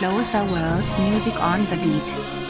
Closer World Music on the Beat.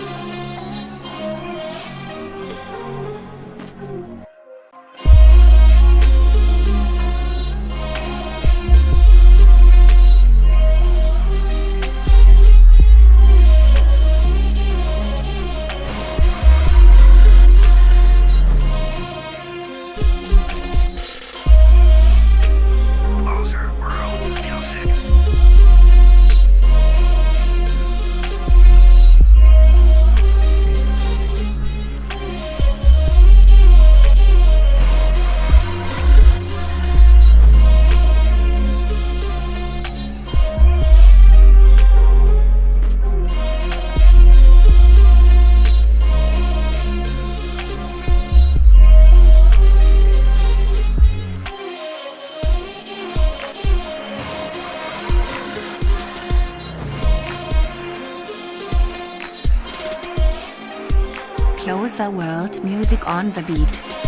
Closer World Music on the Beat.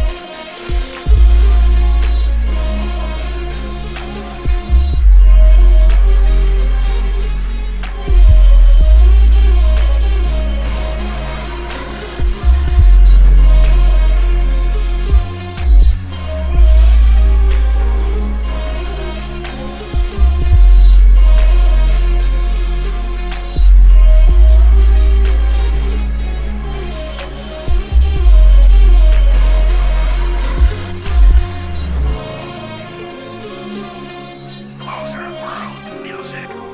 sick.